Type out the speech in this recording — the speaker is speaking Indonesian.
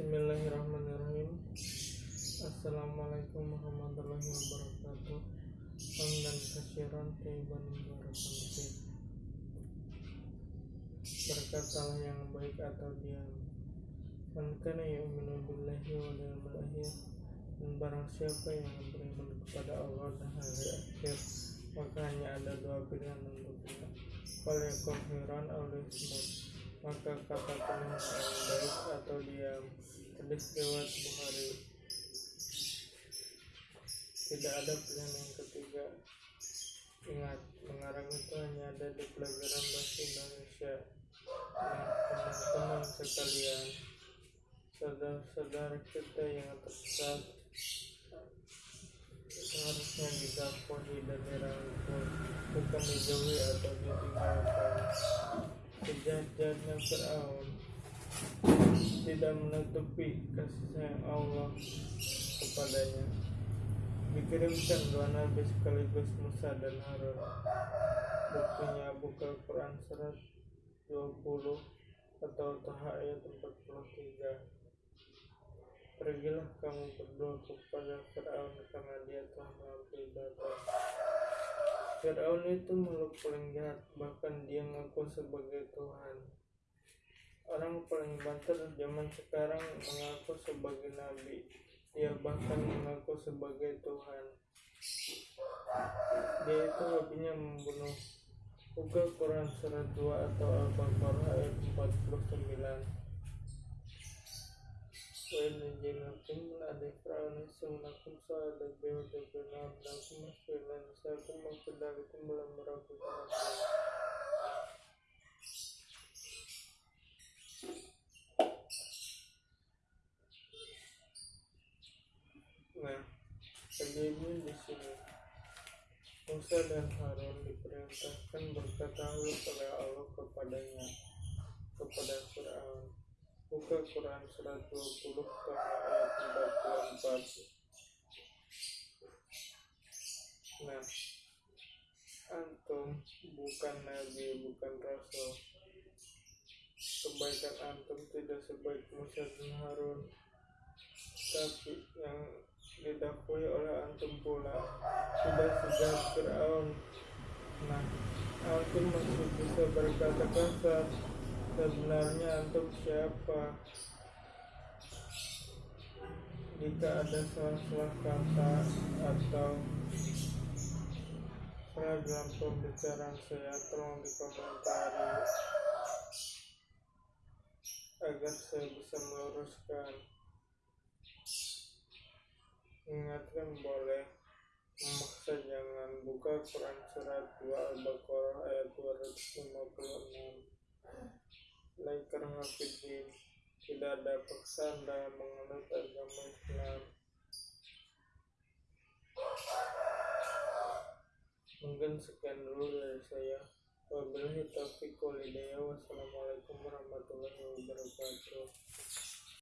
Bismillahirrahmanirrahim. Assalamualaikum warahmatullahi wabarakatuh. Hamdan kasyiran tayyiban mubarakan fiih Berkatalah yang baik atau diam. Man kana yu'minu billahi wal yawmil akhir Dan barang siapa yang beriman kepada Allah dan hari akhir Maka hanya ada dua pilihan untuknya Falyakul khairan aw liyasmut Maka katakanlah yang baik atau diam Hadis riwayat Bukhari Tidak ada pilihan yang ketiga. Ingat, mengarang itu hanya ada di pelajaran bahasa Indonesia. Nah, teman-teman sekalian Saudara-saudara kita yang tersesat Seharusnya didakwahi dan dirangkul Bukan dijauhi atau ditinggalkan Sejajarnya Fir'aun tidak menutupi kasih sayang Allah kepadanya. Dikirimkan dua nabi sekaligus Musa dan Harun. Buktinya buka Quran surat 20 atau Taha ayat 43. Pergilah kamu berdua kepada Fir'aun Fir'aun itu makhluk paling jahat, bahkan dia mengaku sebagai Tuhan. Orang paling banter zaman sekarang mengaku sebagai nabi. Dia bahkan mengaku sebagai Tuhan. Dia itu hobinya membunuh. Buka Quran surat 2 atau Al-Baqarah ayat 49. وَإِنَّجِنَكُمْ لَأَدِفْرَعُنَ سُمْنَكُمْ سَعَدَ بِوَدَبِنَا أَبْنَكُمْ وَسْفِلَنَ سَاكُمْ وَكَذَلِكُمْ لَمْ رَبِّكُمْ Nah, kejadian di sini Musa dan Harun diperintahkan berkata oleh Allah kepadanya kepada Fir'aun buka Quran surat 20 ayat 44 nah antum bukan nabi bukan rasul. Kebaikan antum tidak sebaik Musa dan Harun. Tapi yang didakwai oleh antum pula sudah sejak Fir'aun. Nah antum masih bisa berkata kasar sebenarnya antum siapa? Jika ada salah-salah kata atau salah dalam pembicaraan saya tolong dikomentari agar saya bisa meluruskan. Ingatkan boleh Memaksa jangan buka Quran surat 2 Al-Baqarah ayat 256 Laikar hafidin Tidak ada paksaan dalam menganut agama Islam. Mungkin sekian dulu dari saya. Wabillahi taufiq wal hidayah. Wassalamualaikum warahmatullahi wabarakatuh